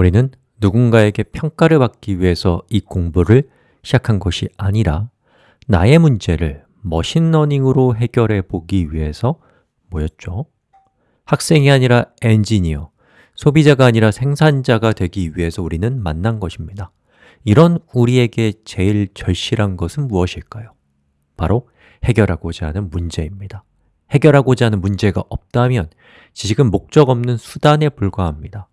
우리는 누군가에게 평가를 받기 위해서 이 공부를 시작한 것이 아니라 나의 문제를 머신러닝으로 해결해 보기 위해서 모였죠. 학생이 아니라 엔지니어, 소비자가 아니라 생산자가 되기 위해서 우리는 만난 것입니다. 이런 우리에게 제일 절실한 것은 무엇일까요? 바로 해결하고자 하는 문제입니다. 해결하고자 하는 문제가 없다면 지식은 목적 없는 수단에 불과합니다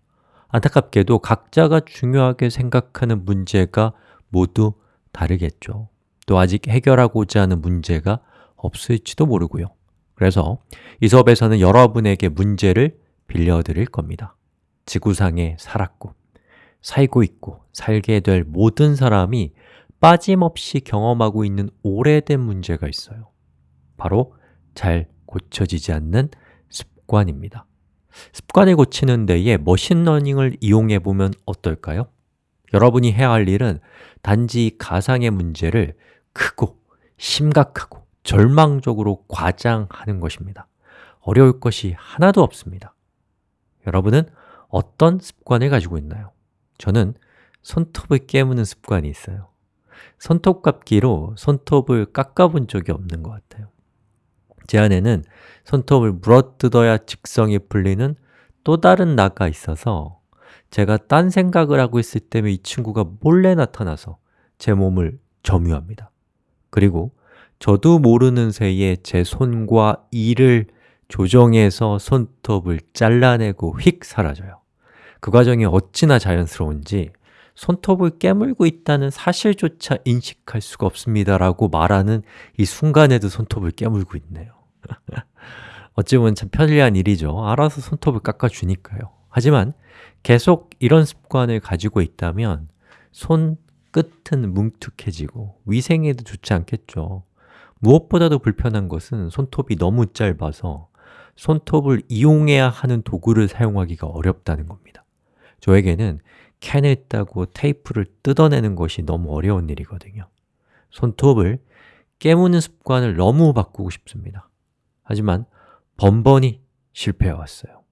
안타깝게도 각자가 중요하게 생각하는 문제가 모두 다르겠죠. 또 아직 해결하고자 하는 문제가 없을지도 모르고요. 그래서 이 수업에서는 여러분에게 문제를 빌려드릴 겁니다. 지구상에 살았고 살고 있고 살게 될 모든 사람이 빠짐없이 경험하고 있는 오래된 문제가 있어요. 바로 잘 고쳐지지 않는 습관입니다 습관을 고치는 데에 machine learning을 이용해 보면 어떨까요? 여러분이 해야 할 일은 단지 가상의 문제를 크고 심각하고 절망적으로 과장하는 것입니다 어려울 것이 하나도 없습니다 여러분은 어떤 습관을 가지고 있나요? 저는 손톱을 깨무는 습관이 있어요 손톱깎이로 손톱을 깎아본 적이 없는 것 같아요 제 안에는 손톱을 물어뜯어야 직성이 풀리는 또 다른 나가 있어서 제가 딴 생각을 하고 있을 때면 이 친구가 몰래 나타나서 제 몸을 점유합니다. 그리고 저도 모르는 새에 제 손과 이를 조정해서 손톱을 잘라내고 휙 사라져요. 그 과정이 어찌나 자연스러운지 손톱을 깨물고 있다는 사실조차 인식할 수가 없습니다 라고 말하는 이 순간에도 손톱을 깨물고 있네요 어찌 보면 참 편리한 일이죠. 알아서 손톱을 깎아주니까요. 하지만 계속 이런 습관을 가지고 있다면 손 끝은 뭉툭해지고 위생에도 좋지 않겠죠. 무엇보다도 불편한 것은 손톱이 너무 짧아서 손톱을 이용해야 하는 도구를 사용하기가 어렵다는 겁니다. 저에게는 캔을 따고 테이프를 뜯어내는 것이 너무 어려운 일이거든요. 손톱을 깨무는 습관을 너무 바꾸고 싶습니다 하지만 번번이 실패해왔어요.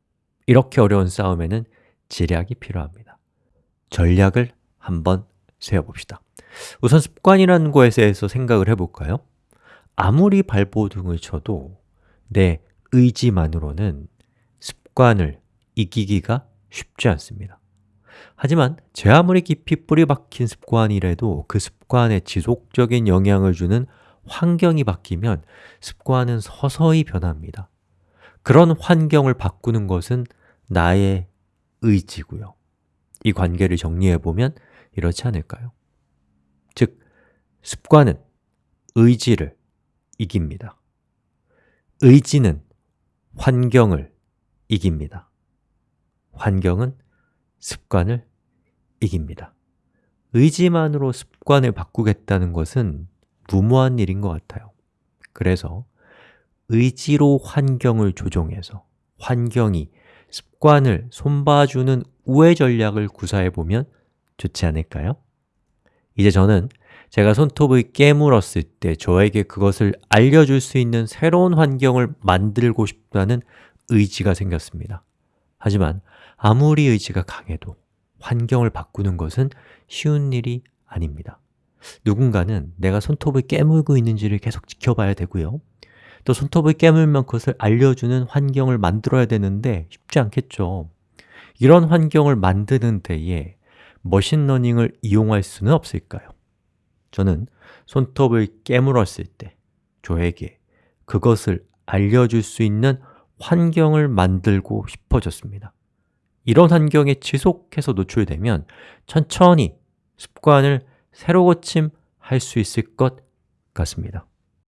이렇게 어려운 싸움에는 지략이 필요합니다. 전략을 한번 세워봅시다. 우선 습관이라는 것에 대해서 생각을 해볼까요? 아무리 발버둥을 쳐도 내 의지만으로는 습관을 이기기가 쉽지 않습니다. 하지만 제 아무리 깊이 뿌리 박힌 습관이라도 그 습관에 지속적인 영향을 주는 환경이 바뀌면 습관은 서서히 변합니다. 그런 환경을 바꾸는 것은 나의 의지고요. 이 관계를 정리해보면 이렇지 않을까요? 즉, 습관은 의지를 이깁니다. 의지는 환경을 이깁니다. 환경은 습관을 이깁니다. 의지만으로 습관을 바꾸겠다는 것은 무모한 일인 것 같아요. 그래서 의지로 환경을 조종해서 환경이 습관을 손봐주는 우회 전략을 구사해보면 좋지 않을까요? 이제 저는 제가 손톱을 깨물었을 때 저에게 그것을 알려줄 수 있는 새로운 환경을 만들고 싶다는 의지가 생겼습니다. 하지만 아무리 의지가 강해도 환경을 바꾸는 것은 쉬운 일이 아닙니다 누군가는 내가 손톱을 깨물고 있는지를 계속 지켜봐야 되고요. 또 손톱을 깨물면 그것을 알려주는 환경을 만들어야 되는데 쉽지 않겠죠. 이런 환경을 만드는 데에 machine learning을 이용할 수는 없을까요? 저는 손톱을 깨물었을 때 저에게 그것을 알려줄 수 있는 환경을 만들고 싶어졌습니다. 이런 환경에 지속해서 노출되면 천천히 습관을 새로 고침할 수 있을 것 같습니다